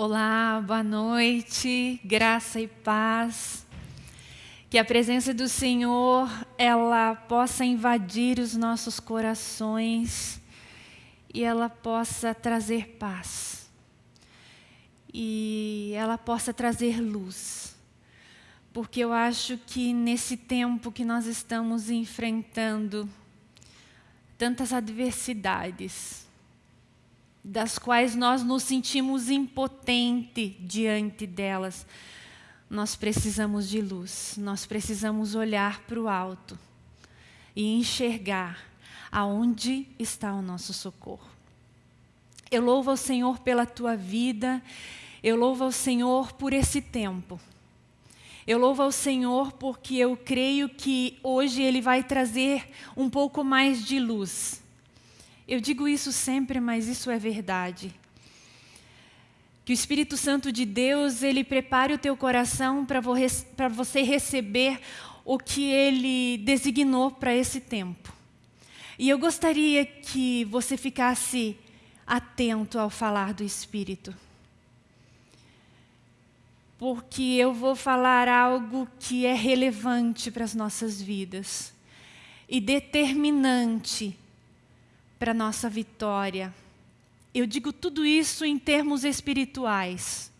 Olá, boa noite, graça e paz. Que a presença do Senhor, ela possa invadir os nossos corações e ela possa trazer paz. E ela possa trazer luz. Porque eu acho que nesse tempo que nós estamos enfrentando tantas adversidades, das quais nós nos sentimos impotentes diante delas. Nós precisamos de luz, nós precisamos olhar para o alto e enxergar aonde está o nosso socorro. Eu louvo ao Senhor pela tua vida, eu louvo ao Senhor por esse tempo. Eu louvo ao Senhor porque eu creio que hoje Ele vai trazer um pouco mais de luz eu digo isso sempre, mas isso é verdade. Que o Espírito Santo de Deus, ele prepare o teu coração para você receber o que ele designou para esse tempo. E eu gostaria que você ficasse atento ao falar do Espírito. Porque eu vou falar algo que é relevante para as nossas vidas e determinante para nossa vitória. Eu digo tudo isso em termos espirituais.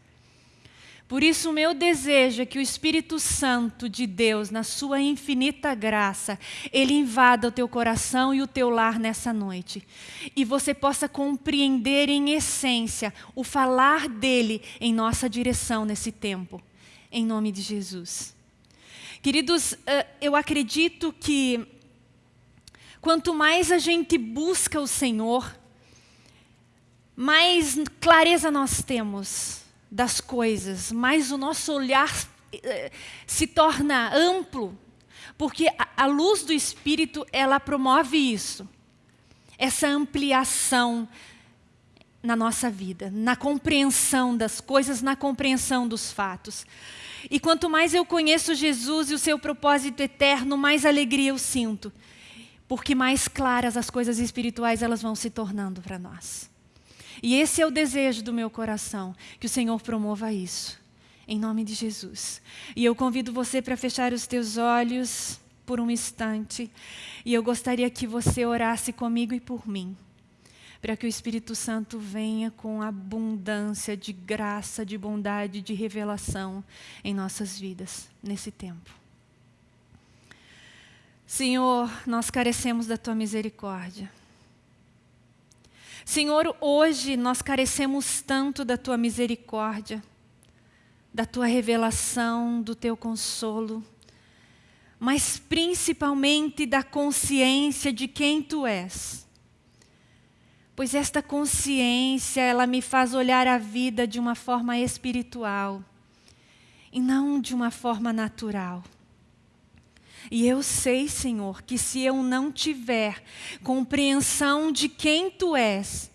Por isso, o meu desejo é que o Espírito Santo de Deus, na sua infinita graça, ele invada o teu coração e o teu lar nessa noite. E você possa compreender em essência o falar dele em nossa direção nesse tempo. Em nome de Jesus. Queridos, eh, eu acredito que Quanto mais a gente busca o Senhor, mais clareza nós temos das coisas, mais o nosso olhar eh, se torna amplo, porque a luz do Espírito, ela promove isso, essa ampliação na nossa vida, na compreensão das coisas, na compreensão dos fatos. E quanto mais eu conheço Jesus e o seu propósito eterno, mais alegria eu sinto porque mais claras as coisas espirituais elas vão se tornando para nós. E esse é o desejo do meu coração, que o Senhor promova isso, em nome de Jesus. E eu convido você para fechar os teus olhos por um instante, e eu gostaria que você orasse comigo e por mim, para que o Espírito Santo venha com abundância de graça, de bondade, de revelação em nossas vidas, nesse tempo. Senhor, nós carecemos da Tua misericórdia. Senhor, hoje nós carecemos tanto da Tua misericórdia, da Tua revelação, do Teu consolo, mas principalmente da consciência de quem Tu és. Pois esta consciência, ela me faz olhar a vida de uma forma espiritual e não de uma forma natural. E eu sei, Senhor, que se eu não tiver compreensão de quem Tu és,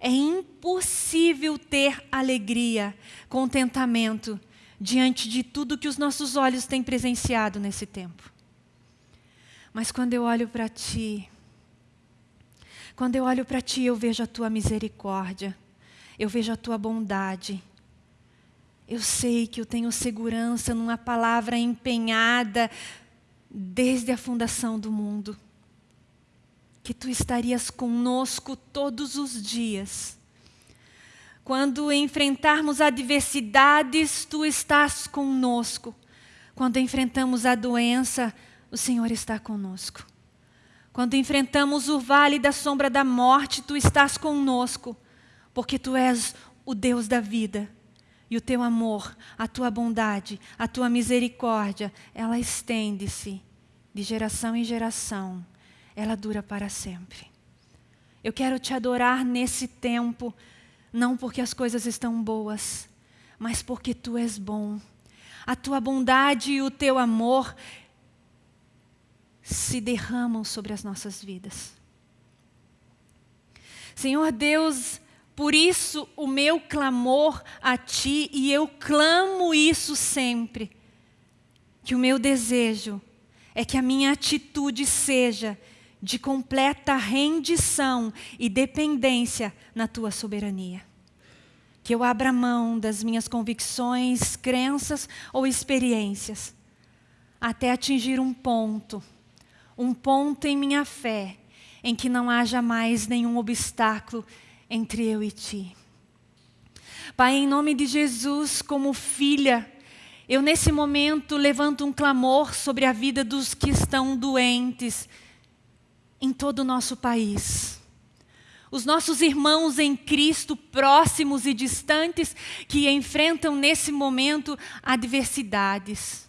é impossível ter alegria, contentamento diante de tudo que os nossos olhos têm presenciado nesse tempo. Mas quando eu olho para Ti, quando eu olho para Ti, eu vejo a Tua misericórdia, eu vejo a Tua bondade. Eu sei que eu tenho segurança numa palavra empenhada desde a fundação do mundo, que tu estarias conosco todos os dias. Quando enfrentarmos adversidades, tu estás conosco. Quando enfrentamos a doença, o Senhor está conosco. Quando enfrentamos o vale da sombra da morte, tu estás conosco, porque tu és o Deus da vida. E o teu amor, a tua bondade, a tua misericórdia, ela estende-se de geração em geração. Ela dura para sempre. Eu quero te adorar nesse tempo, não porque as coisas estão boas, mas porque tu és bom. A tua bondade e o teu amor se derramam sobre as nossas vidas. Senhor Deus, por isso o meu clamor a Ti, e eu clamo isso sempre, que o meu desejo é que a minha atitude seja de completa rendição e dependência na Tua soberania. que eu abra mão das minhas convicções, crenças ou experiências, até atingir um ponto, um ponto em minha fé, em que não haja mais nenhum obstáculo entre eu e Ti. Pai, em nome de Jesus, como filha, eu nesse momento levanto um clamor sobre a vida dos que estão doentes em todo o nosso país. Os nossos irmãos em Cristo, próximos e distantes, que enfrentam nesse momento adversidades,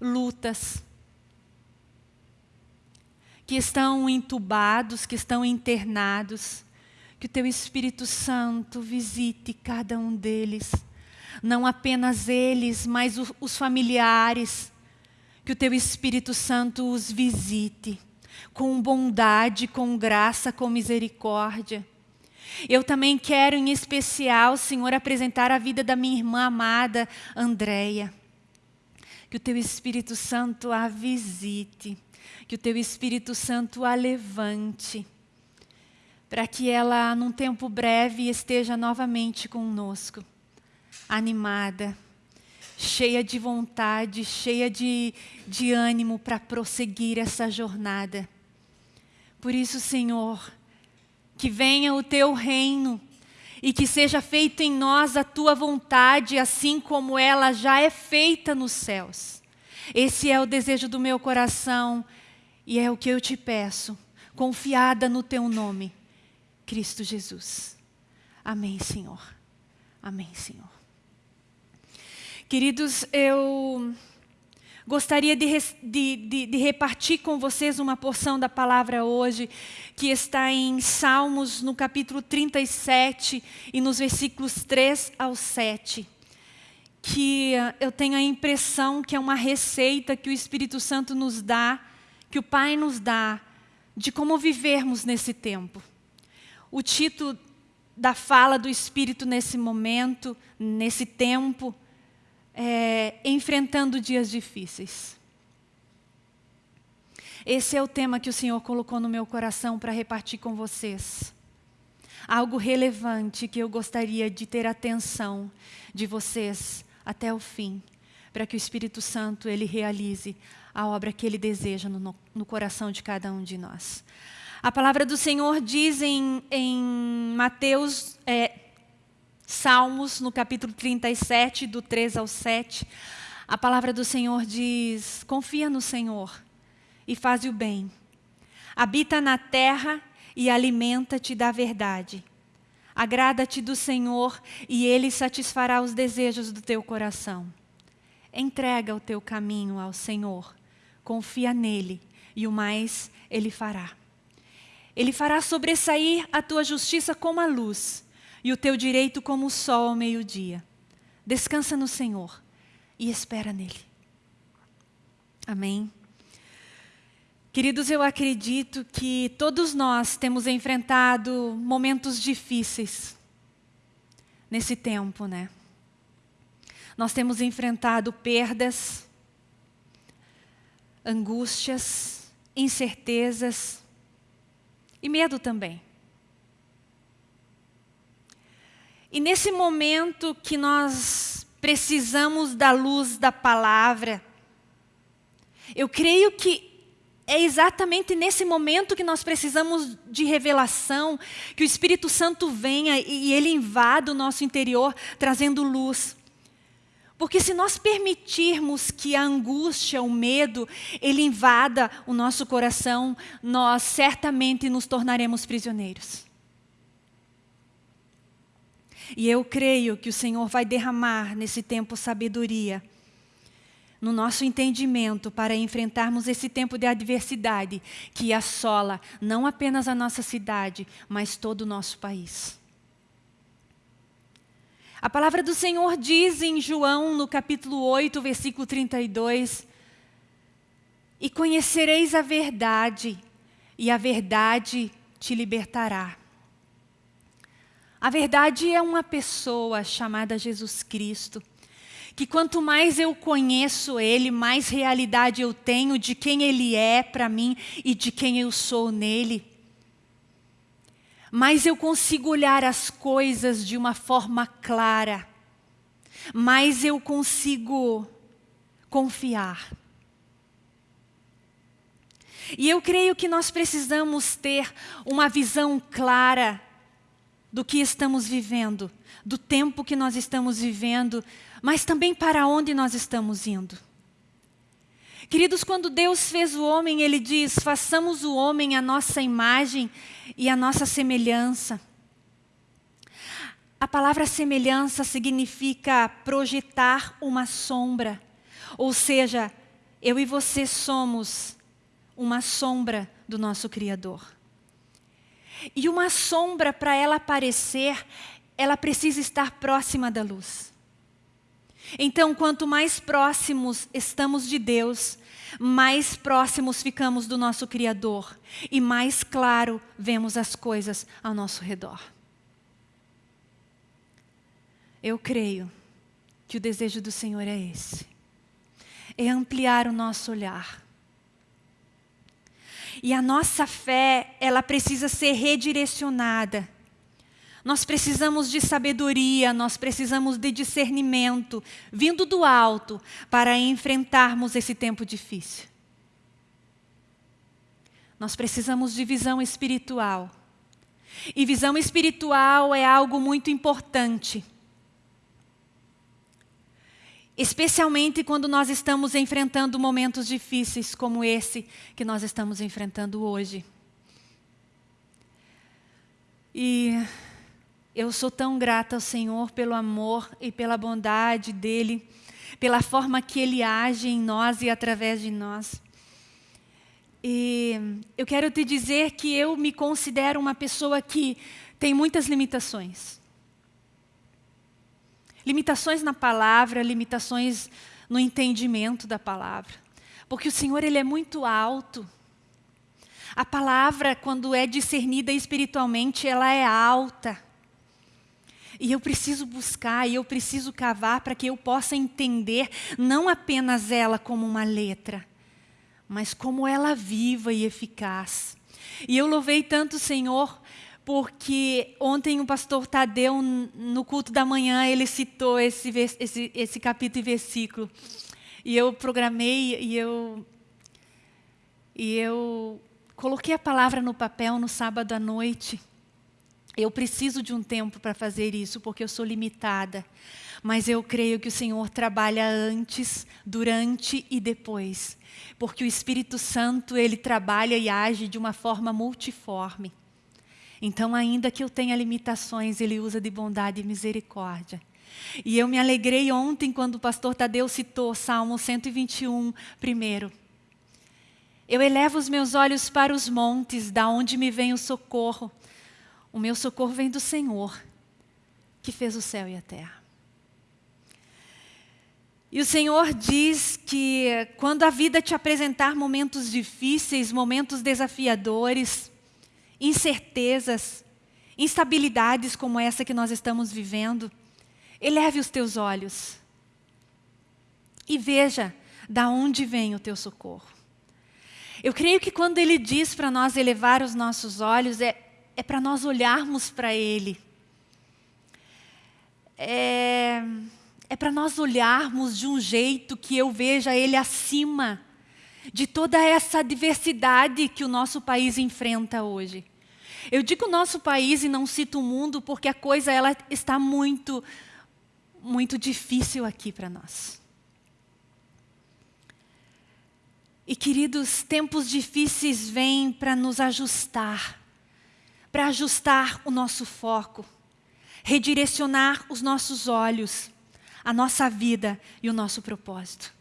lutas, que estão entubados, que estão internados, que o Teu Espírito Santo visite cada um deles. Não apenas eles, mas os familiares. Que o Teu Espírito Santo os visite. Com bondade, com graça, com misericórdia. Eu também quero, em especial, Senhor, apresentar a vida da minha irmã amada, Andréia. Que o Teu Espírito Santo a visite. Que o Teu Espírito Santo a levante para que ela, num tempo breve, esteja novamente conosco, animada, cheia de vontade, cheia de, de ânimo para prosseguir essa jornada. Por isso, Senhor, que venha o Teu reino e que seja feita em nós a Tua vontade, assim como ela já é feita nos céus. Esse é o desejo do meu coração e é o que eu te peço, confiada no Teu nome Cristo Jesus. Amém, Senhor. Amém, Senhor. Queridos, eu gostaria de, de, de, de, repartir com vocês uma porção da palavra hoje, que está em Salmos, no capítulo 37 e nos versículos 3 ao 7. Que eu tenho a impressão que é uma receita que o Espírito Santo nos dá, que o Pai nos dá, de como vivermos nesse tempo o título da fala do Espírito nesse momento, nesse tempo, é Enfrentando Dias Difíceis. Esse é o tema que o Senhor colocou no meu coração para repartir com vocês. Algo relevante que eu gostaria de ter atenção de vocês até o fim, para que o Espírito Santo ele realize a obra que ele deseja no, no coração de cada um de nós. A palavra do Senhor diz em, em Mateus, é, Salmos, no capítulo 37, do 3 ao 7, a palavra do Senhor diz, confia no Senhor e faz o bem. Habita na terra e alimenta-te da verdade. Agrada-te do Senhor e Ele satisfará os desejos do teu coração. Entrega o teu caminho ao Senhor, confia nele e o mais Ele fará. Ele fará sobressair a tua justiça como a luz e o teu direito como o sol ao meio-dia. Descansa no Senhor e espera nele. Amém. Queridos, eu acredito que todos nós temos enfrentado momentos difíceis nesse tempo, né? Nós temos enfrentado perdas, angústias, incertezas, e medo também. E nesse momento que nós precisamos da luz da palavra, eu creio que é exatamente nesse momento que nós precisamos de revelação, que o Espírito Santo venha e ele invada o nosso interior, trazendo luz. Porque se nós permitirmos que a angústia, o medo, ele invada o nosso coração, nós certamente nos tornaremos prisioneiros. E eu creio que o Senhor vai derramar nesse tempo sabedoria no nosso entendimento para enfrentarmos esse tempo de adversidade que assola não apenas a nossa cidade, mas todo o nosso país. A palavra do Senhor diz em João, no capítulo 8, versículo 32, E conhecereis a verdade, e a verdade te libertará. A verdade é uma pessoa chamada Jesus Cristo, que quanto mais eu conheço Ele, mais realidade eu tenho de quem Ele é para mim e de quem eu sou nele. Mais eu consigo olhar as coisas de uma forma clara, mais eu consigo confiar. E eu creio que nós precisamos ter uma visão clara do que estamos vivendo, do tempo que nós estamos vivendo, mas também para onde nós estamos indo. Queridos, quando Deus fez o homem, Ele diz, façamos o homem a nossa imagem e a nossa semelhança. A palavra semelhança significa projetar uma sombra, ou seja, eu e você somos uma sombra do nosso Criador. E uma sombra, para ela aparecer, ela precisa estar próxima da luz. Então, quanto mais próximos estamos de Deus, mais próximos ficamos do nosso Criador e mais claro vemos as coisas ao nosso redor. Eu creio que o desejo do Senhor é esse. É ampliar o nosso olhar e a nossa fé, ela precisa ser redirecionada. Nós precisamos de sabedoria, nós precisamos de discernimento, vindo do alto, para enfrentarmos esse tempo difícil. Nós precisamos de visão espiritual. E visão espiritual é algo muito importante. Especialmente quando nós estamos enfrentando momentos difíceis como esse que nós estamos enfrentando hoje. E eu sou tão grata ao Senhor pelo amor e pela bondade dEle, pela forma que Ele age em nós e através de nós. E eu quero te dizer que eu me considero uma pessoa que tem muitas limitações. Limitações na palavra, limitações no entendimento da palavra. Porque o Senhor ele é muito alto. A palavra, quando é discernida espiritualmente, ela é alta. E eu preciso buscar, e eu preciso cavar para que eu possa entender não apenas ela como uma letra, mas como ela viva e eficaz. E eu louvei tanto o Senhor porque ontem o pastor Tadeu, no culto da manhã, ele citou esse, esse, esse capítulo e versículo. E eu programei e eu, e eu coloquei a palavra no papel no sábado à noite. Eu preciso de um tempo para fazer isso, porque eu sou limitada. Mas eu creio que o Senhor trabalha antes, durante e depois. Porque o Espírito Santo, ele trabalha e age de uma forma multiforme. Então, ainda que eu tenha limitações, Ele usa de bondade e misericórdia. E eu me alegrei ontem quando o pastor Tadeu citou Salmo 121 primeiro. Eu elevo os meus olhos para os montes, da onde me vem o socorro. O meu socorro vem do Senhor, que fez o céu e a terra. E o Senhor diz que quando a vida te apresentar momentos difíceis, momentos desafiadores, incertezas, instabilidades como essa que nós estamos vivendo, eleve os teus olhos e veja da onde vem o teu socorro. Eu creio que quando Ele diz para nós elevar os nossos olhos, é, é para nós olharmos para Ele. É, é para nós olharmos de um jeito que eu veja Ele acima de toda essa diversidade que o nosso país enfrenta hoje. Eu digo nosso país e não cito o mundo porque a coisa ela está muito, muito difícil aqui para nós. E queridos, tempos difíceis vêm para nos ajustar, para ajustar o nosso foco, redirecionar os nossos olhos, a nossa vida e o nosso propósito.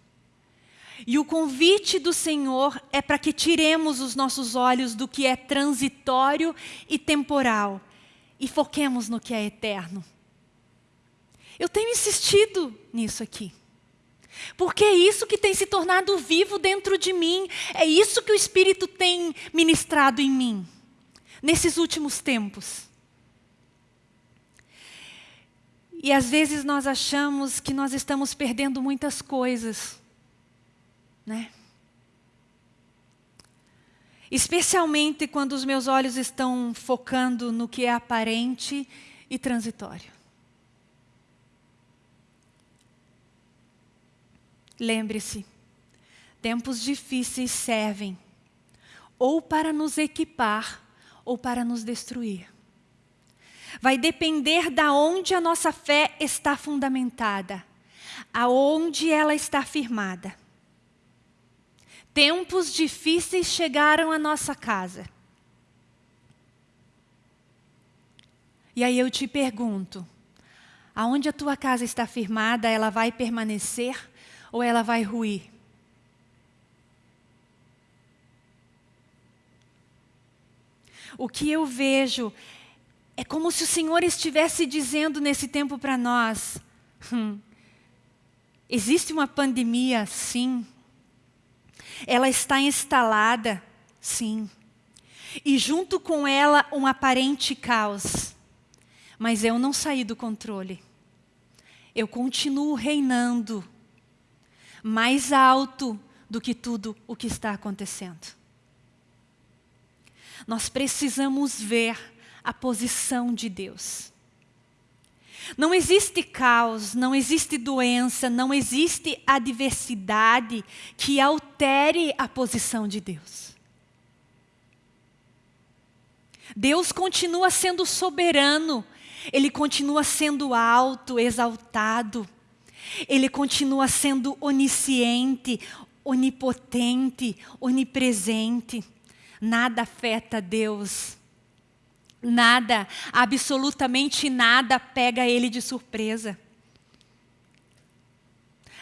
E o convite do Senhor é para que tiremos os nossos olhos do que é transitório e temporal e foquemos no que é eterno. Eu tenho insistido nisso aqui. Porque é isso que tem se tornado vivo dentro de mim, é isso que o Espírito tem ministrado em mim, nesses últimos tempos. E às vezes nós achamos que nós estamos perdendo muitas coisas né? especialmente quando os meus olhos estão focando no que é aparente e transitório. Lembre-se, tempos difíceis servem ou para nos equipar ou para nos destruir. Vai depender da onde a nossa fé está fundamentada, aonde ela está firmada. Tempos difíceis chegaram à nossa casa. E aí eu te pergunto, aonde a tua casa está firmada, ela vai permanecer ou ela vai ruir? O que eu vejo é como se o Senhor estivesse dizendo nesse tempo para nós: hum, existe uma pandemia, sim. Ela está instalada, sim. E junto com ela um aparente caos. Mas eu não saí do controle. Eu continuo reinando mais alto do que tudo o que está acontecendo. Nós precisamos ver a posição de Deus. Não existe caos, não existe doença, não existe adversidade que altere a posição de Deus. Deus continua sendo soberano, Ele continua sendo alto, exaltado. Ele continua sendo onisciente, onipotente, onipresente. Nada afeta Deus. Nada, absolutamente nada pega Ele de surpresa.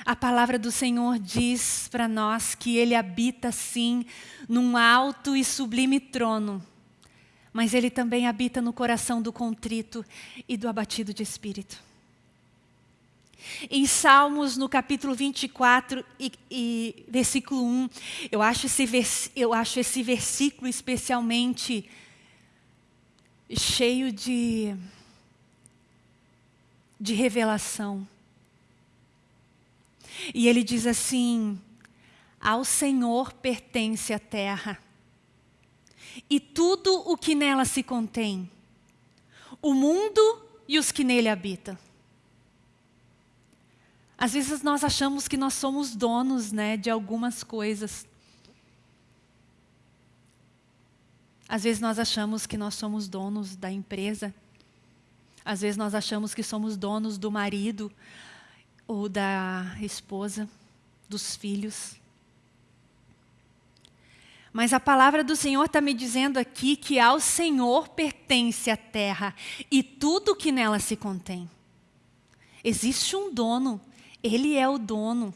A palavra do Senhor diz para nós que Ele habita sim num alto e sublime trono, mas Ele também habita no coração do contrito e do abatido de espírito. Em Salmos, no capítulo 24 e, e versículo 1, eu acho, esse vers, eu acho esse versículo especialmente cheio de, de revelação. E ele diz assim, ao Senhor pertence a terra e tudo o que nela se contém, o mundo e os que nele habitam. Às vezes nós achamos que nós somos donos né, de algumas coisas. Às vezes nós achamos que nós somos donos da empresa. Às vezes nós achamos que somos donos do marido ou da esposa, dos filhos. Mas a palavra do Senhor está me dizendo aqui que ao Senhor pertence a terra e tudo que nela se contém. Existe um dono ele é o dono.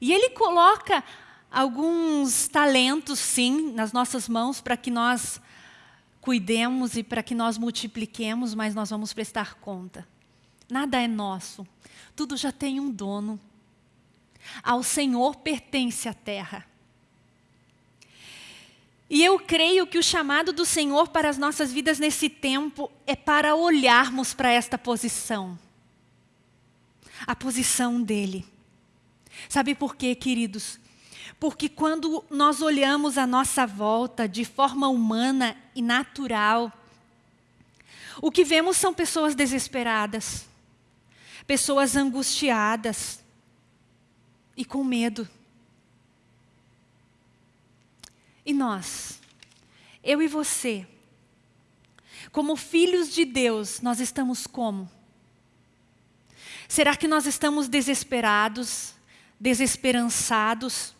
E Ele coloca alguns talentos, sim, nas nossas mãos para que nós cuidemos e para que nós multipliquemos, mas nós vamos prestar conta. Nada é nosso, tudo já tem um dono. Ao Senhor pertence a terra. E eu creio que o chamado do Senhor para as nossas vidas nesse tempo é para olharmos para esta posição a posição dele. Sabe por quê, queridos? Porque quando nós olhamos a nossa volta de forma humana e natural, o que vemos são pessoas desesperadas, pessoas angustiadas e com medo. E nós, eu e você, como filhos de Deus, nós estamos como? Será que nós estamos desesperados, desesperançados?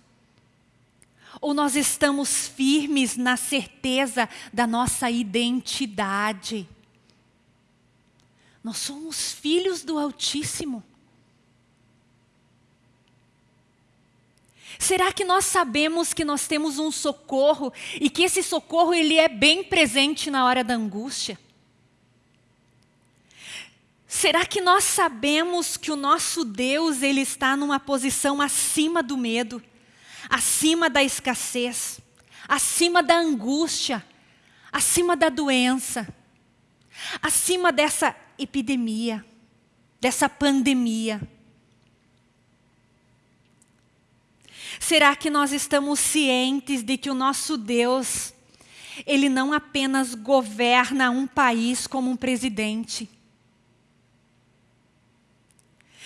Ou nós estamos firmes na certeza da nossa identidade? Nós somos filhos do Altíssimo. Será que nós sabemos que nós temos um socorro e que esse socorro ele é bem presente na hora da angústia? Será que nós sabemos que o nosso Deus ele está numa posição acima do medo, acima da escassez, acima da angústia, acima da doença, acima dessa epidemia, dessa pandemia? Será que nós estamos cientes de que o nosso Deus, Ele não apenas governa um país como um presidente,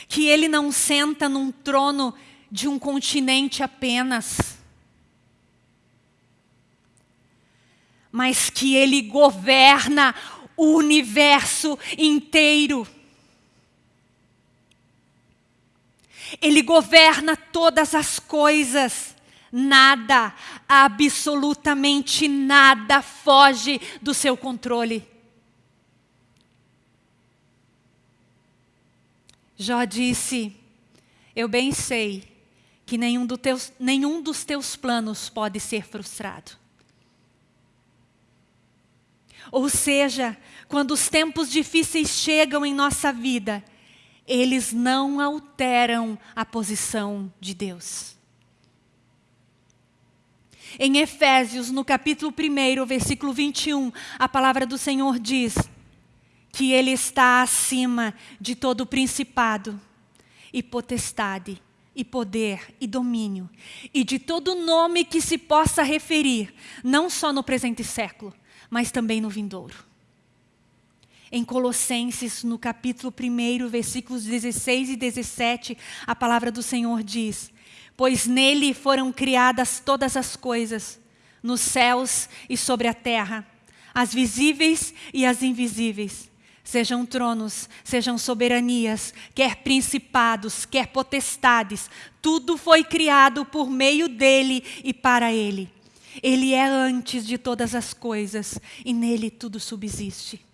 que Ele não senta num trono de um continente apenas, mas que Ele governa o universo inteiro. Ele governa todas as coisas. Nada, absolutamente nada foge do seu controle. Jó disse: Eu bem sei que nenhum, do teus, nenhum dos teus planos pode ser frustrado. Ou seja, quando os tempos difíceis chegam em nossa vida, eles não alteram a posição de Deus. Em Efésios, no capítulo 1, versículo 21, a palavra do Senhor diz que Ele está acima de todo principado e potestade, e poder e domínio, e de todo nome que se possa referir, não só no presente século, mas também no vindouro. Em Colossenses, no capítulo 1, versículos 16 e 17, a palavra do Senhor diz: Pois nele foram criadas todas as coisas, nos céus e sobre a terra, as visíveis e as invisíveis, sejam tronos, sejam soberanias, quer principados, quer potestades, tudo foi criado por meio dele e para ele. Ele é antes de todas as coisas e nele tudo subsiste.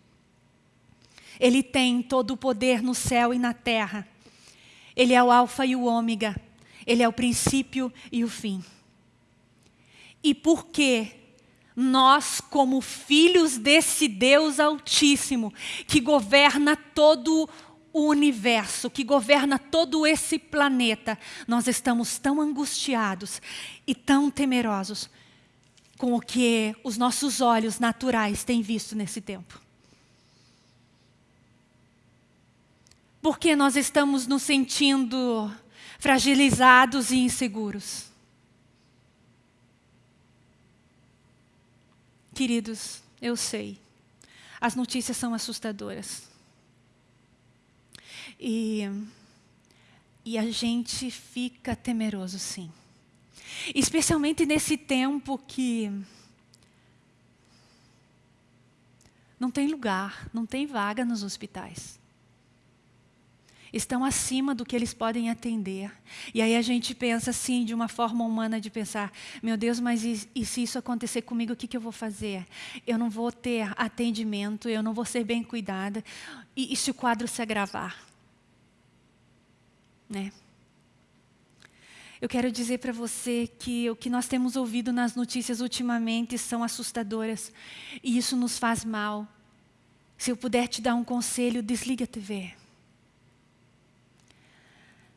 Ele tem todo o poder no céu e na terra. Ele é o alfa e o ômega. Ele é o princípio e o fim. E por que nós, como filhos desse Deus Altíssimo, que governa todo o universo, que governa todo esse planeta, nós estamos tão angustiados e tão temerosos com o que os nossos olhos naturais têm visto nesse tempo? porque nós estamos nos sentindo fragilizados e inseguros. Queridos, eu sei, as notícias são assustadoras. E, e a gente fica temeroso, sim. Especialmente nesse tempo que não tem lugar, não tem vaga nos hospitais estão acima do que eles podem atender. E aí a gente pensa assim, de uma forma humana de pensar, meu Deus, mas e, e se isso acontecer comigo, o que, que eu vou fazer? Eu não vou ter atendimento, eu não vou ser bem cuidada. E, e se o quadro se agravar? Né? Eu quero dizer para você que o que nós temos ouvido nas notícias ultimamente são assustadoras. E isso nos faz mal. Se eu puder te dar um conselho, desliga a TV.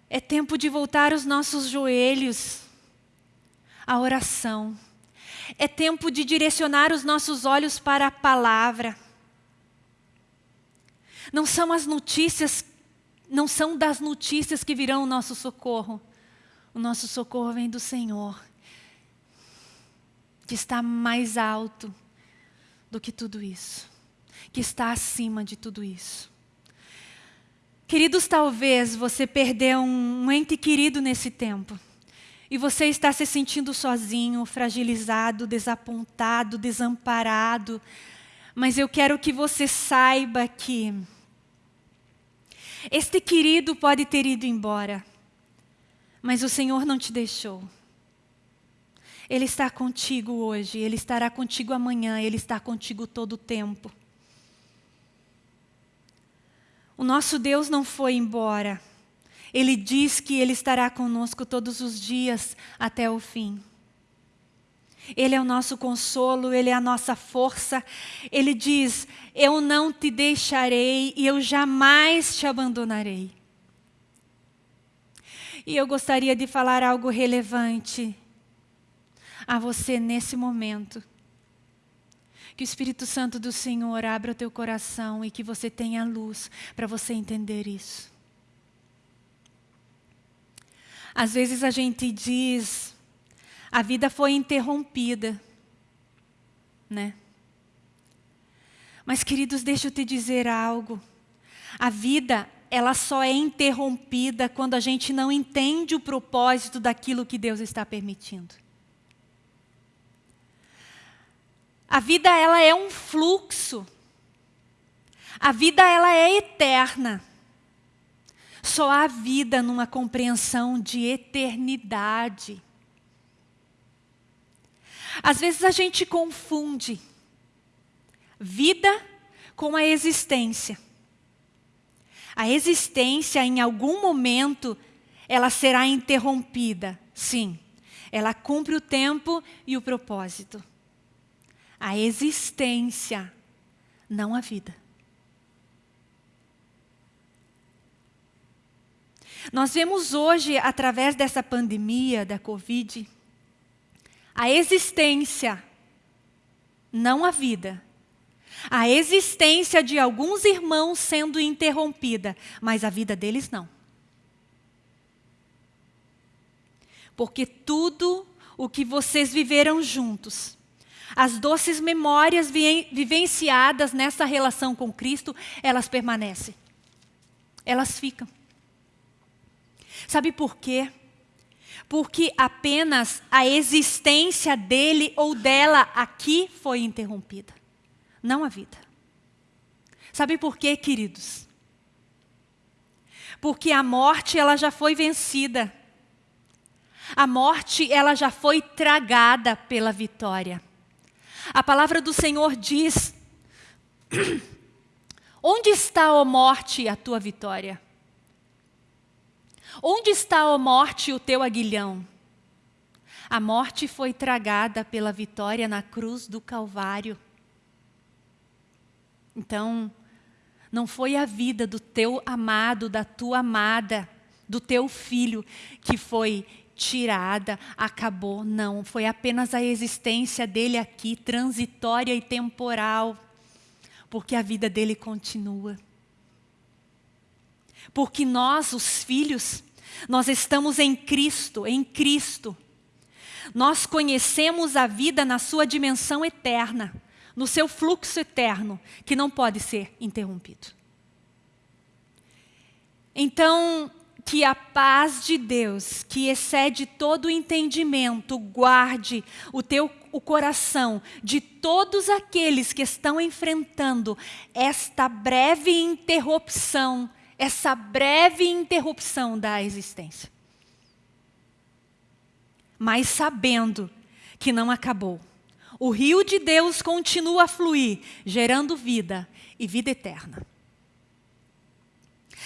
É tempo de voltar os nossos joelhos à oração. É tempo de direcionar os nossos olhos para a palavra. Não são as notícias, não são das notícias que virão o nosso socorro. O nosso socorro vem do Senhor, que está mais alto do que tudo isso, que está acima de tudo isso. Queridos, talvez você perdeu um ente querido nesse tempo. E você está se sentindo sozinho, fragilizado, desapontado, desamparado. Mas eu quero que você saiba que este querido pode ter ido embora, mas o Senhor não te deixou. Ele está contigo hoje, Ele estará contigo amanhã, Ele está contigo todo o tempo. O nosso Deus não foi embora. Ele diz que Ele estará conosco todos os dias até o fim. Ele é o nosso consolo, Ele é a nossa força. Ele diz: Eu não te deixarei e eu jamais te abandonarei. E eu gostaria de falar algo relevante a você nesse momento. Que o Espírito Santo do Senhor abra o teu coração e que você tenha luz para você entender isso. Às vezes a gente diz, a vida foi interrompida, né? Mas queridos, deixa eu te dizer algo. A vida, ela só é interrompida quando a gente não entende o propósito daquilo que Deus está permitindo. A vida, ela é um fluxo. A vida, ela é eterna. Só há vida numa compreensão de eternidade. Às vezes a gente confunde vida com a existência. A existência, em algum momento, ela será interrompida, sim. Ela cumpre o tempo e o propósito. A existência, não a vida. Nós vemos hoje, através dessa pandemia da Covid, a existência, não a vida. A existência de alguns irmãos sendo interrompida, mas a vida deles não. Porque tudo o que vocês viveram juntos, as doces memórias vivenciadas nessa relação com Cristo, elas permanecem. Elas ficam. Sabe por quê? Porque apenas a existência dele ou dela aqui foi interrompida, não a vida. Sabe por quê, queridos? Porque a morte ela já foi vencida. A morte ela já foi tragada pela vitória. A palavra do Senhor diz: Onde está, ó morte, a tua vitória? Onde está, ó morte, o teu aguilhão? A morte foi tragada pela vitória na cruz do Calvário. Então, não foi a vida do teu amado, da tua amada, do teu filho que foi tirada, acabou. Não, foi apenas a existência dele aqui, transitória e temporal, porque a vida dele continua. Porque nós, os filhos, nós estamos em Cristo, em Cristo. Nós conhecemos a vida na sua dimensão eterna, no seu fluxo eterno, que não pode ser interrompido. Então, que a paz de Deus, que excede todo o entendimento, guarde o teu o coração de todos aqueles que estão enfrentando esta breve interrupção essa breve interrupção da existência. Mas sabendo que não acabou. O rio de Deus continua a fluir, gerando vida e vida eterna.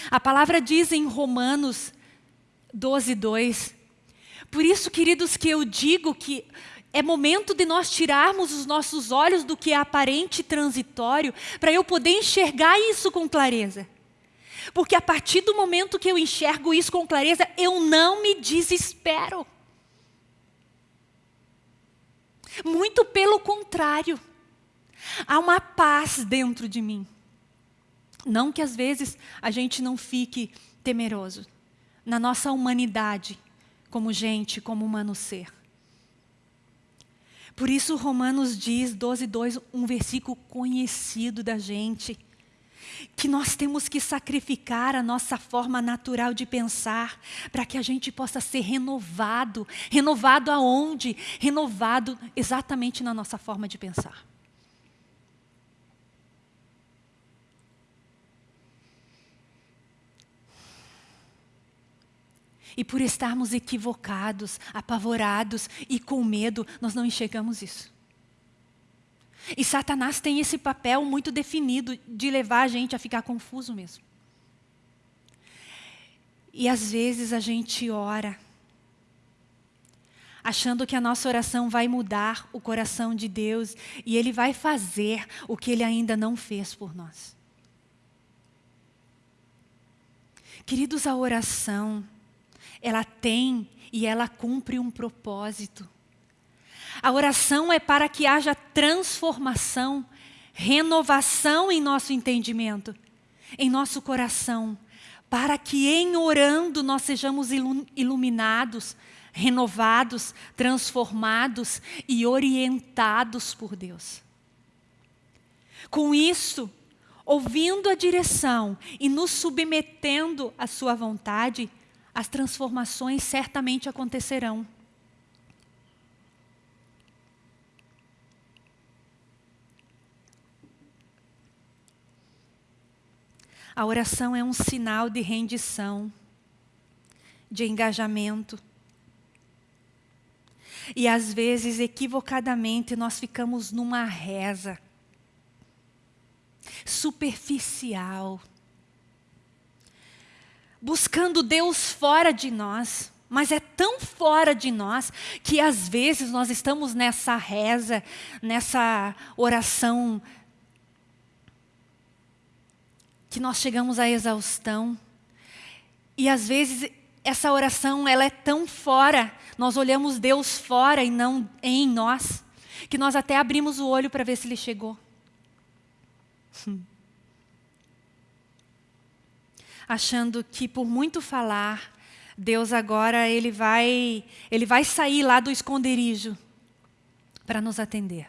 A palavra diz em Romanos 12, 2. Por isso, queridos, que eu digo que é momento de nós tirarmos os nossos olhos do que é aparente e transitório, para eu poder enxergar isso com clareza. Porque a partir do momento que eu enxergo isso com clareza, eu não me desespero. Muito pelo contrário. Há uma paz dentro de mim. Não que às vezes a gente não fique temeroso. Na nossa humanidade, como gente, como humano ser. Por isso Romanos diz, 12, 2, um versículo conhecido da gente que nós temos que sacrificar a nossa forma natural de pensar para que a gente possa ser renovado. Renovado aonde? Renovado exatamente na nossa forma de pensar. E por estarmos equivocados, apavorados e com medo, nós não enxergamos isso. E Satanás tem esse papel muito definido de levar a gente a ficar confuso mesmo. E às vezes a gente ora, achando que a nossa oração vai mudar o coração de Deus e Ele vai fazer o que Ele ainda não fez por nós. Queridos, a oração, ela tem e ela cumpre um propósito. A oração é para que haja transformação, renovação em nosso entendimento, em nosso coração, para que em orando nós sejamos iluminados, renovados, transformados e orientados por Deus. Com isso, ouvindo a direção e nos submetendo à sua vontade, as transformações certamente acontecerão. A oração é um sinal de rendição, de engajamento. E às vezes, equivocadamente, nós ficamos numa reza superficial, buscando Deus fora de nós, mas é tão fora de nós que às vezes nós estamos nessa reza, nessa oração que nós chegamos à exaustão. E às vezes essa oração ela é tão fora, nós olhamos Deus fora e não em nós, que nós até abrimos o olho para ver se ele chegou. Achando que por muito falar, Deus agora ele vai, ele vai sair lá do esconderijo para nos atender.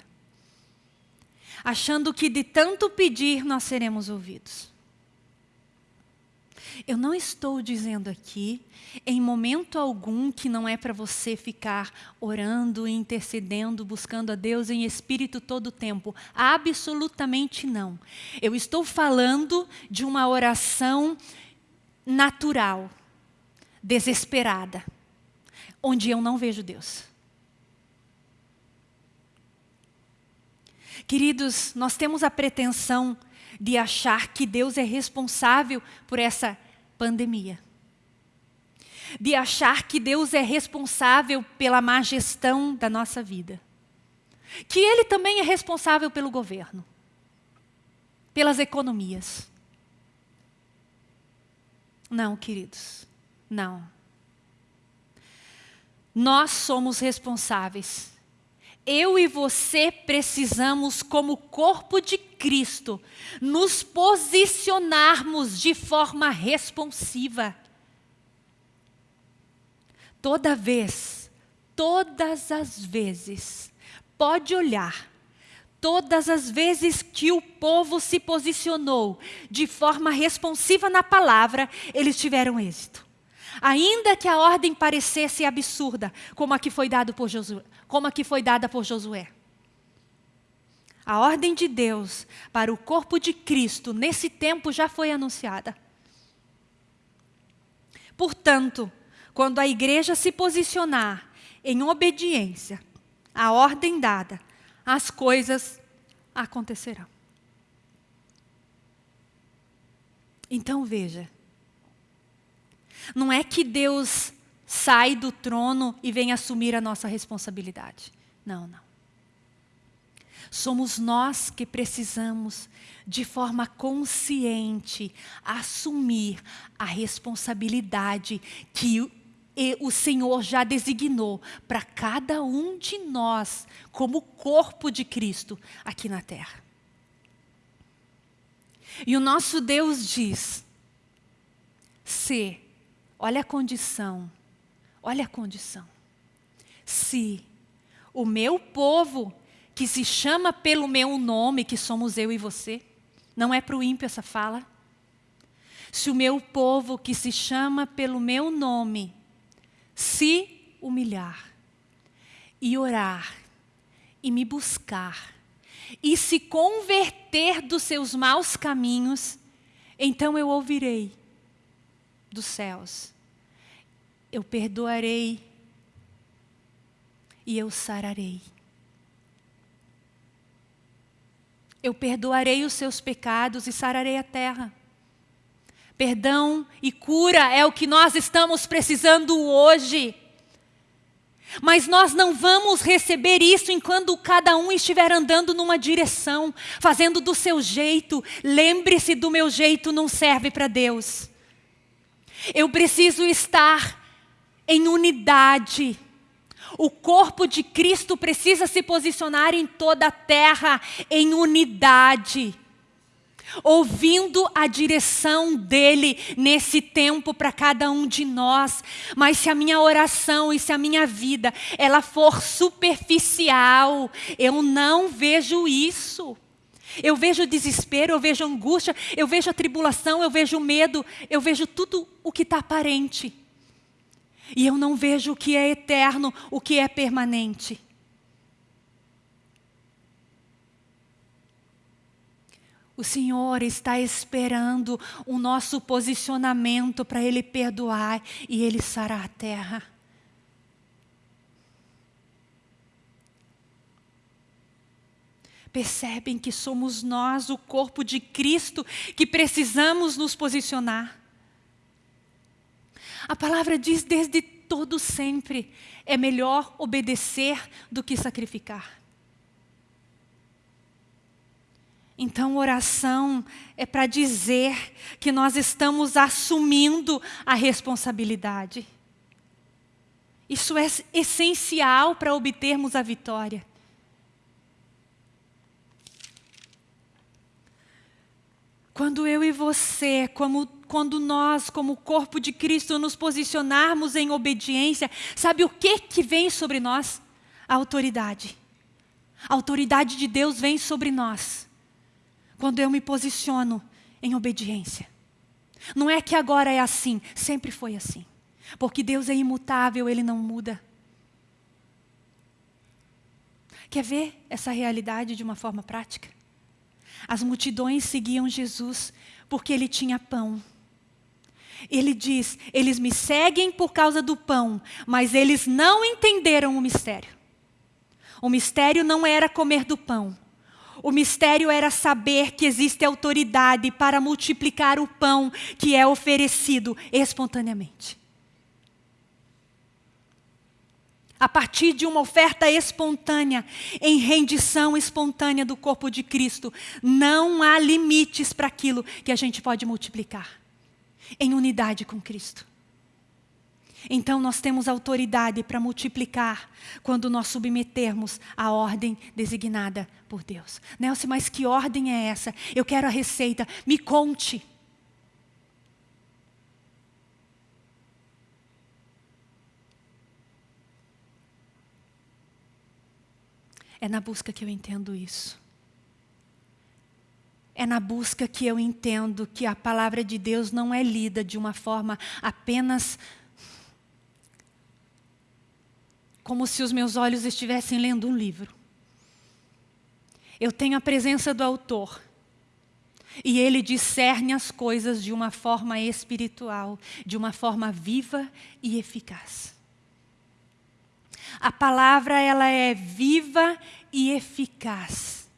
Achando que de tanto pedir nós seremos ouvidos. Eu não estou dizendo aqui, em momento algum, que não é para você ficar orando, intercedendo, buscando a Deus em espírito todo o tempo. Absolutamente não. Eu estou falando de uma oração natural, desesperada, onde eu não vejo Deus. Queridos, nós temos a pretensão de achar que Deus é responsável por essa pandemia. De achar que Deus é responsável pela má gestão da nossa vida. Que Ele também é responsável pelo governo, pelas economias. Não, queridos, não. Nós somos responsáveis eu e você precisamos, como corpo de Cristo, nos posicionarmos de forma responsiva. Toda vez, todas as vezes, pode olhar, todas as vezes que o povo se posicionou de forma responsiva na palavra, eles tiveram êxito. Ainda que a ordem parecesse absurda, como a que foi dada por Josué, como a que foi dada por Josué. A ordem de Deus para o corpo de Cristo nesse tempo já foi anunciada. Portanto, quando a igreja se posicionar em obediência à ordem dada, as coisas acontecerão. Então veja, não é que Deus sai do trono e vem assumir a nossa responsabilidade. Não, não. Somos nós que precisamos, de forma consciente, assumir a responsabilidade que o Senhor já designou para cada um de nós, como corpo de Cristo aqui na terra. E o nosso Deus diz: se, olha a condição, Olha a condição. Se o meu povo, que se chama pelo meu nome, que somos eu e você, não é para o ímpio essa fala? Se o meu povo, que se chama pelo meu nome, se humilhar e orar e me buscar e se converter dos seus maus caminhos, então eu ouvirei dos céus eu perdoarei e eu sararei. Eu perdoarei os seus pecados e sararei a terra. Perdão e cura é o que nós estamos precisando hoje. Mas nós não vamos receber isso enquanto cada um estiver andando numa direção, fazendo do seu jeito. Lembre-se do meu jeito não serve para Deus. Eu preciso estar em unidade. O corpo de Cristo precisa se posicionar em toda a terra em unidade. Ouvindo a direção dele nesse tempo para cada um de nós. Mas se a minha oração e se a minha vida ela for superficial, eu não vejo isso. Eu vejo desespero, eu vejo angústia, eu vejo a tribulação, eu vejo medo, eu vejo tudo o que está aparente. E eu não vejo o que é eterno, o que é permanente. O Senhor está esperando o nosso posicionamento para Ele perdoar e Ele sarar a terra. Percebem que somos nós, o corpo de Cristo, que precisamos nos posicionar. A palavra diz desde todo sempre, é melhor obedecer do que sacrificar. Então, oração é para dizer que nós estamos assumindo a responsabilidade. Isso é essencial para obtermos a vitória. Quando eu e você, como, quando nós, como corpo de Cristo, nos posicionarmos em obediência, sabe o que, que vem sobre nós? A autoridade. A autoridade de Deus vem sobre nós quando eu me posiciono em obediência. Não é que agora é assim, sempre foi assim. Porque Deus é imutável, Ele não muda. Quer ver essa realidade de uma forma prática? As multidões seguiam Jesus porque Ele tinha pão. Ele diz, eles me seguem por causa do pão, mas eles não entenderam o mistério. O mistério não era comer do pão, o mistério era saber que existe autoridade para multiplicar o pão que é oferecido espontaneamente. A partir de uma oferta espontânea, em rendição espontânea do corpo de Cristo, não há limites para aquilo que a gente pode multiplicar em unidade com Cristo. Então nós temos autoridade para multiplicar quando nós submetermos a ordem designada por Deus. Nelson, mas que ordem é essa? Eu quero a receita, me conte. É na busca que eu entendo isso. É na busca que eu entendo que a palavra de Deus não é lida de uma forma apenas como se os meus olhos estivessem lendo um livro. Eu tenho a presença do autor. E ele discerne as coisas de uma forma espiritual, de uma forma viva e eficaz. A palavra ela é viva e eficaz.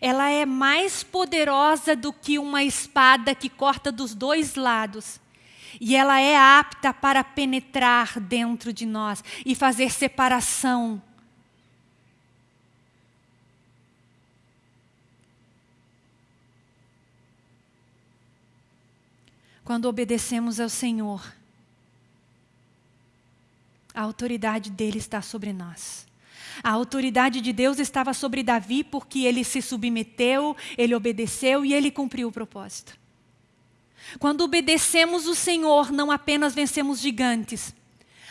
Ela é mais poderosa do que uma espada que corta dos dois lados e ela é apta para penetrar dentro de nós e fazer separação. Quando obedecemos ao Senhor, a autoridade dele está sobre nós. A autoridade de Deus estava sobre Davi porque ele se submeteu, ele obedeceu e ele cumpriu o propósito. Quando obedecemos o Senhor, não apenas vencemos gigantes,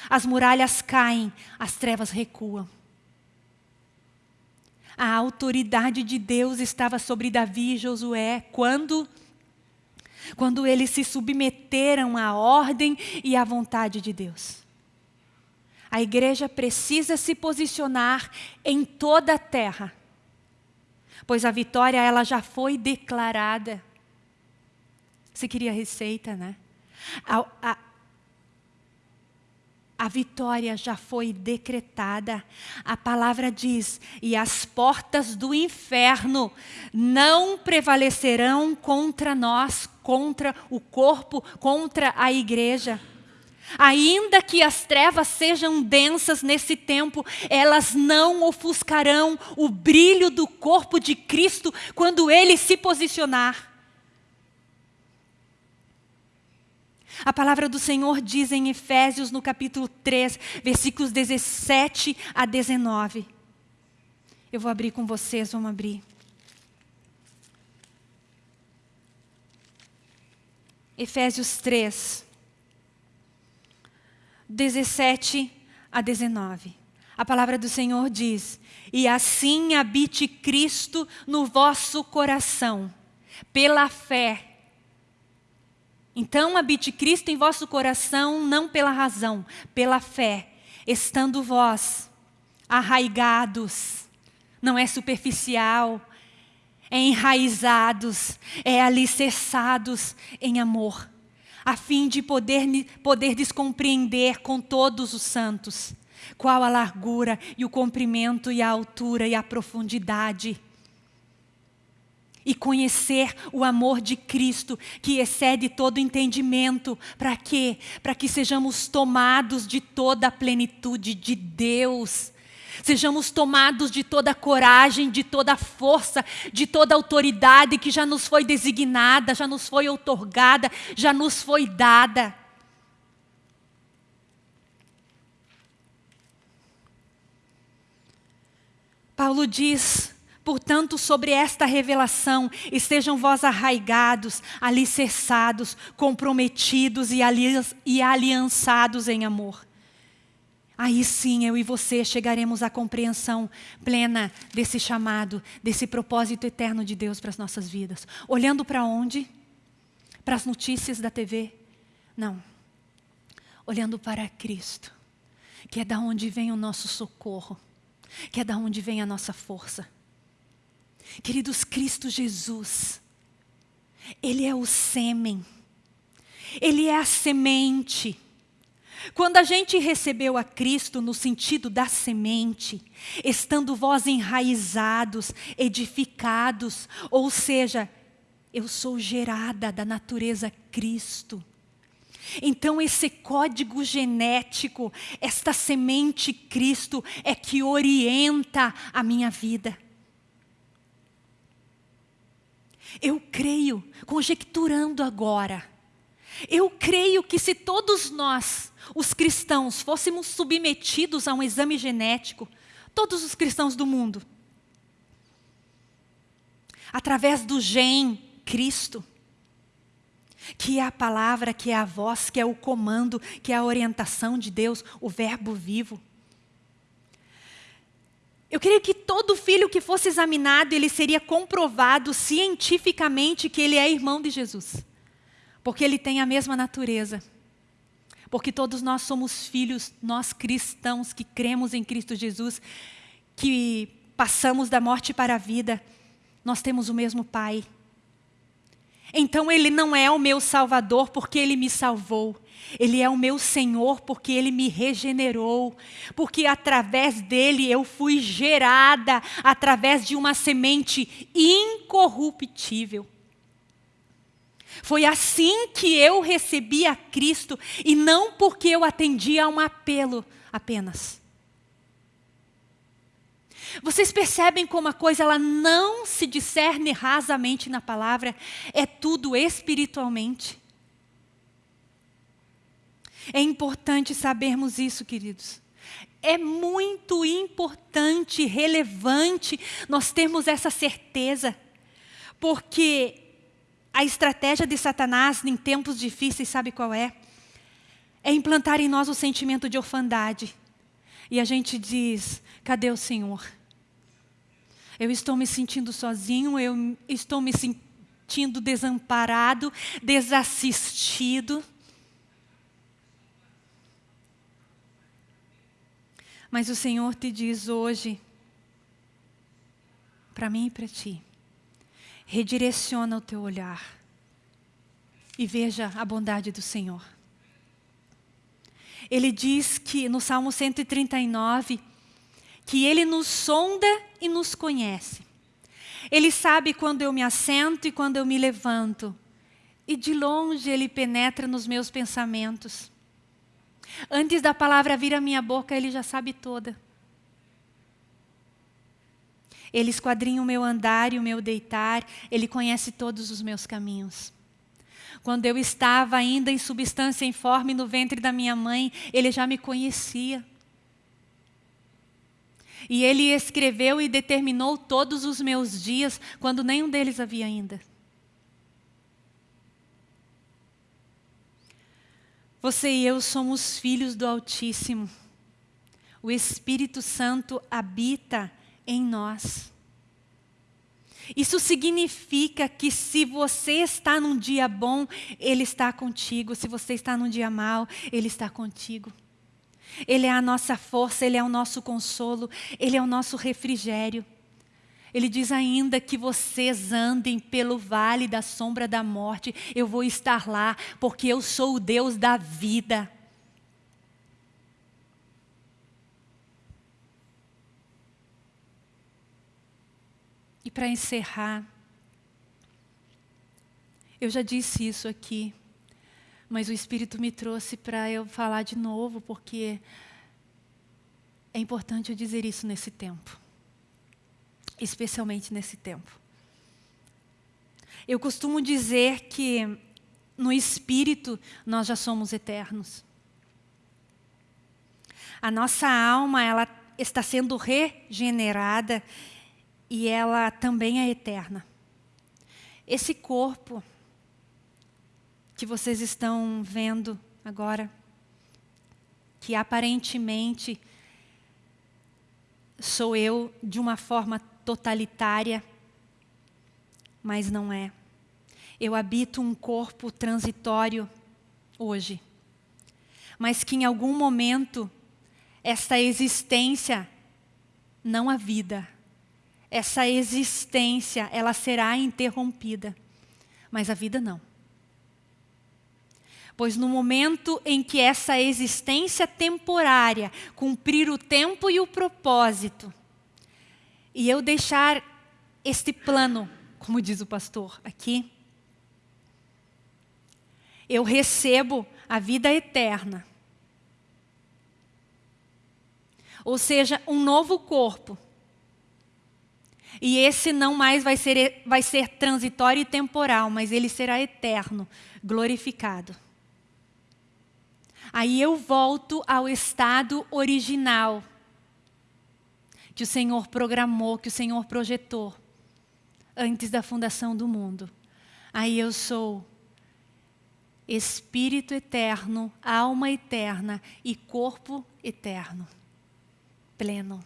as muralhas caem, as trevas recuam. A autoridade de Deus estava sobre Davi e Josué quando quando eles se submeteram à ordem e à vontade de Deus. A igreja precisa se posicionar em toda a terra, pois a vitória ela já foi declarada. Você queria receita, né? A, a, a vitória já foi decretada. A palavra diz: e as portas do inferno não prevalecerão contra nós, contra o corpo, contra a igreja. Ainda que as trevas sejam densas nesse tempo, elas não ofuscarão o brilho do corpo de Cristo quando ele se posicionar. A palavra do Senhor diz em Efésios, no capítulo 3, versículos 17 a 19. Eu vou abrir com vocês, vamos abrir. Efésios 3, 17 a 19. A palavra do Senhor diz: E assim habite Cristo no vosso coração, pela fé. Então habite Cristo em vosso coração, não pela razão, pela fé, estando vós arraigados, não é superficial, é enraizados, é alicerçados em amor, a fim de poder, poder descompreender com todos os santos qual a largura e o comprimento e a altura e a profundidade. E conhecer o amor de Cristo que excede todo entendimento. Para quê? Para que sejamos tomados de toda a plenitude de Deus Sejamos tomados de toda a coragem, de toda a força, de toda a autoridade que já nos foi designada, já nos foi outorgada, já nos foi dada. Paulo diz, portanto, sobre esta revelação, estejam vós arraigados, alicerçados, comprometidos e aliançados em amor aí sim eu e você chegaremos à compreensão plena desse chamado, desse propósito eterno de Deus para as nossas vidas. Olhando para onde? Para as notícias da TV? Não. Olhando para Cristo, que é da onde vem o nosso socorro, que é da onde vem a nossa força. Queridos, Cristo Jesus, Ele é o sêmen, Ele é a semente, quando a gente recebeu a Cristo no sentido da semente, estando vós enraizados, edificados, ou seja, eu sou gerada da natureza Cristo. Então, esse código genético, esta semente Cristo, é que orienta a minha vida. Eu creio, conjecturando agora, eu creio que se todos nós, os cristãos, fôssemos submetidos a um exame genético, todos os cristãos do mundo, através do gen Cristo, que é a palavra, que é a voz, que é o comando, que é a orientação de Deus, o verbo vivo. Eu creio que todo filho que fosse examinado, ele seria comprovado cientificamente que ele é irmão de Jesus. Porque ele tem a mesma natureza. Porque todos nós somos filhos, nós cristãos que cremos em Cristo Jesus, que passamos da morte para a vida, nós temos o mesmo Pai. Então Ele não é o meu Salvador porque Ele me salvou. Ele é o meu Senhor porque Ele me regenerou. Porque através dEle eu fui gerada através de uma semente incorruptível. Foi assim que eu recebi a Cristo e não porque eu atendi a um apelo apenas. Vocês percebem como a coisa ela não se discerne rasamente na palavra, é tudo espiritualmente. É importante sabermos isso, queridos. É muito importante, relevante nós termos essa certeza, porque a estratégia de Satanás em tempos difíceis, sabe qual é? É implantar em nós o sentimento de orfandade. E a gente diz: cadê o Senhor? Eu estou me sentindo sozinho, eu estou me sentindo desamparado, desassistido. Mas o Senhor te diz hoje, para mim e para ti, redireciona o teu olhar e veja a bondade do Senhor. Ele diz que no Salmo 139 que ele nos sonda e nos conhece. Ele sabe quando eu me assento e quando eu me levanto. E de longe ele penetra nos meus pensamentos. Antes da palavra vir à minha boca, ele já sabe toda. Ele esquadrinha o meu andar e o meu deitar, Ele conhece todos os meus caminhos. Quando eu estava ainda em substância informe no ventre da minha mãe, Ele já me conhecia. E Ele escreveu e determinou todos os meus dias, quando nenhum deles havia ainda. Você e eu somos filhos do Altíssimo. O Espírito Santo habita em nós. Isso significa que se você está num dia bom, Ele está contigo. Se você está num dia mal, Ele está contigo. Ele é a nossa força, Ele é o nosso consolo, Ele é o nosso refrigério. Ele diz ainda que vocês andem pelo vale da sombra da morte, eu vou estar lá, porque eu sou o Deus da vida. E para encerrar, eu já disse isso aqui, mas o Espírito me trouxe para eu falar de novo, porque é importante eu dizer isso nesse tempo especialmente nesse tempo. Eu costumo dizer que no espírito nós já somos eternos. A nossa alma ela está sendo regenerada e ela também é eterna. Esse corpo que vocês estão vendo agora, que aparentemente sou eu de uma forma totalitária, mas não é. Eu habito um corpo transitório hoje, mas que em algum momento esta existência, não a vida, essa existência, ela será interrompida, mas a vida não. Pois no momento em que essa existência temporária cumprir o tempo e o propósito, e eu deixar este plano, como diz o pastor aqui, eu recebo a vida eterna. Ou seja, um novo corpo. E esse não mais vai ser, vai ser transitório e temporal, mas ele será eterno, glorificado. Aí eu volto ao estado original que o Senhor programou, que o Senhor projetou antes da fundação do mundo. Aí eu sou espírito eterno, alma eterna e corpo eterno, pleno.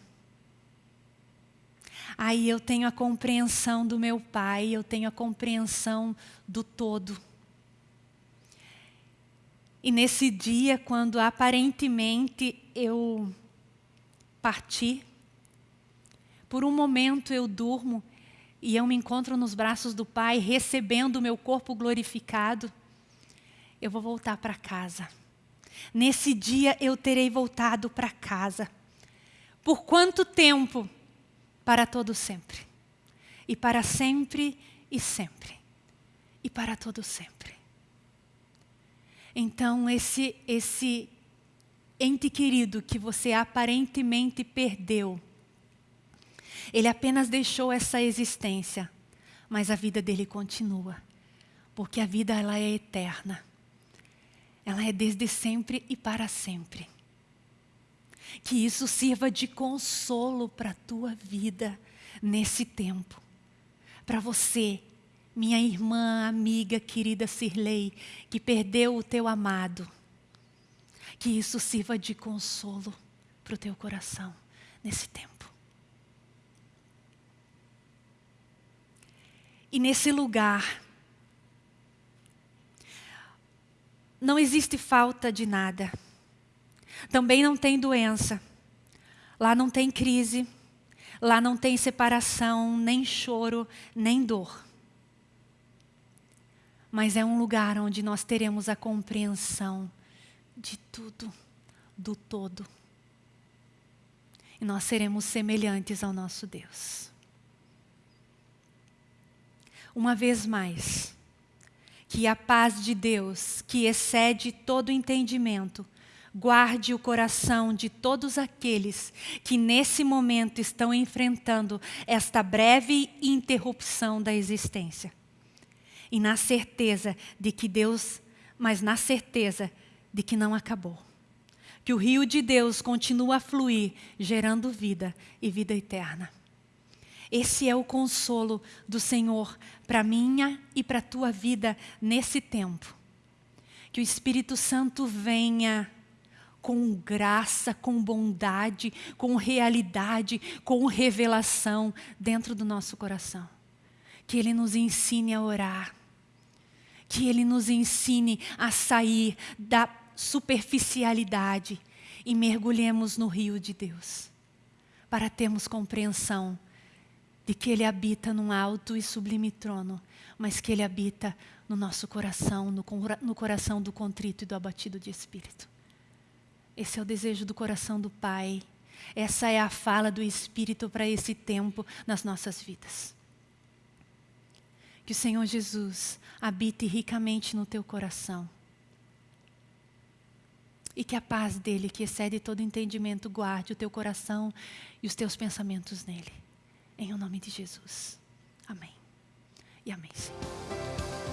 Aí eu tenho a compreensão do meu Pai, eu tenho a compreensão do todo. E nesse dia, quando aparentemente eu parti, por um momento eu durmo e eu me encontro nos braços do Pai, recebendo o meu corpo glorificado, eu vou voltar para casa. Nesse dia eu terei voltado para casa. Por quanto tempo? Para todo sempre. E para sempre e sempre. E para todo sempre. Então esse esse ente querido que você aparentemente perdeu, ele apenas deixou essa existência, mas a vida dele continua, porque a vida ela é eterna. Ela é desde sempre e para sempre. Que isso sirva de consolo para a tua vida nesse tempo. Para você, minha irmã, amiga, querida Sirlei, que perdeu o teu amado. Que isso sirva de consolo para o teu coração nesse tempo. E nesse lugar, não existe falta de nada. Também não tem doença. Lá não tem crise. Lá não tem separação, nem choro, nem dor. Mas é um lugar onde nós teremos a compreensão de tudo, do todo. E nós seremos semelhantes ao nosso Deus uma vez mais, que a paz de Deus, que excede todo entendimento, guarde o coração de todos aqueles que nesse momento estão enfrentando esta breve interrupção da existência. E na certeza de que Deus, mas na certeza de que não acabou. Que o rio de Deus continua a fluir, gerando vida e vida eterna. Esse é o consolo do Senhor para minha e para tua vida nesse tempo. Que o Espírito Santo venha com graça, com bondade, com realidade, com revelação dentro do nosso coração. Que Ele nos ensine a orar. Que Ele nos ensine a sair da superficialidade e mergulhemos no rio de Deus, para termos compreensão de que Ele habita num alto e sublime trono, mas que Ele habita no nosso coração, no, no coração do contrito e do abatido de espírito. Esse é o desejo do coração do Pai. Essa é a fala do Espírito para esse tempo nas nossas vidas. Que o Senhor Jesus habite ricamente no teu coração. E que a paz dele, que excede todo entendimento, guarde o teu coração e os teus pensamentos nele. Em o nome de Jesus. Amém. E amém, Senhor.